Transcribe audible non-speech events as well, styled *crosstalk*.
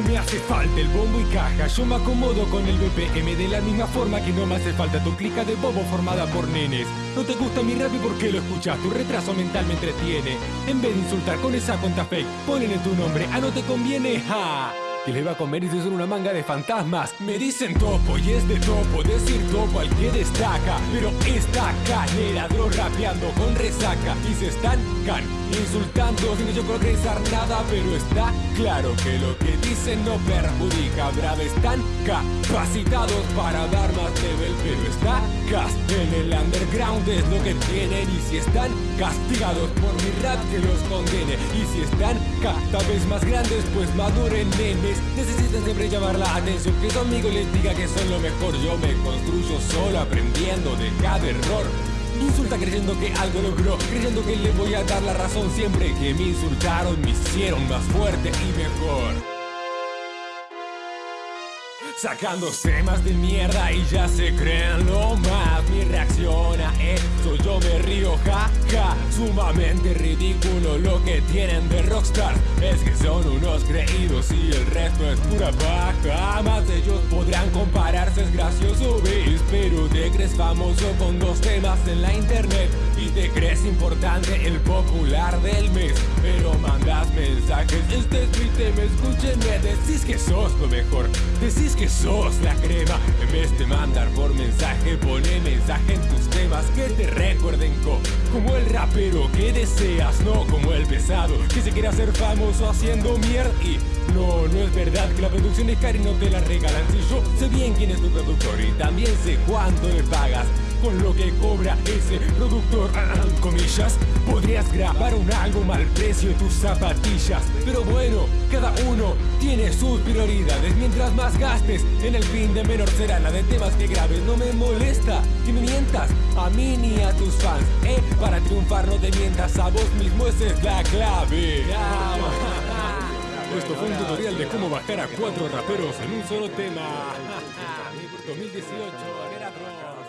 me hace falta el bombo y caja. Yo me acomodo con el BPM de la misma forma que no me hace falta tu clica de bobo formada por nenes. No te gusta mi rap y por qué lo escuchas, tu retraso mental me entretiene. En vez de insultar con esa cuenta fake, ponen en tu nombre, ah no te conviene, ja que le va a comer y se son una manga de fantasmas. Me dicen topo y es de topo Decir topo al que destaca. Pero esta canera rapeando con resaca Y se estancan insultando sin yo progresar nada. Pero está claro que lo que dicen no perjudica. Brave están capacitados para dar en el underground es lo que tienen Y si están castigados por mi rap que los condene. Y si están cada vez más grandes pues maduren nenes. Necesitan siempre llamar la atención Que su amigo les diga que son lo mejor. Yo me construyo solo aprendiendo de cada error. Insulta creyendo que algo logró Creyendo que le voy a dar la razón Siempre que me insultaron me hicieron más fuerte y mejor Sacándose más de mierda y ya se creen lo más. Mi reacción a esto, yo me río, ja, ja. Sumamente ridículo lo que tienen de rockstar. Es que son unos creídos y el resto es pura paja. Más ellos podrán compararse, es gracioso, ¿ves? Pero te crees famoso con dos temas en la internet te crees importante, el popular del mes. Pero mandas mensajes, este es mi tema, escúchenme Decís que sos lo mejor, decís que sos la crema. En vez de mandar por mensaje, pone mensaje en tus temas Que te recuerden como el rapero que deseas No como el pesado que se quiere hacer famoso haciendo mierda. Y no, no es verdad que la producción es cara y no te la regalan. Si yo sé bien quién es tu productor y también sé cuánto le pagas con lo que cobra ese productor. Comillas, podrías grabar un álbum al precio de tus zapatillas. Pero bueno, cada uno tiene sus prioridades. Mientras más gastes, en el fin de menor será. La de temas que grabes No me molesta que me mientas a mí ni a tus fans Eh, para triunfar no te mientas a vos mismo, esa es la clave. *laughs* Esto fue un tutorial de cómo bajar a cuatro raperos en un solo tema. *laughs* *laughs* 2018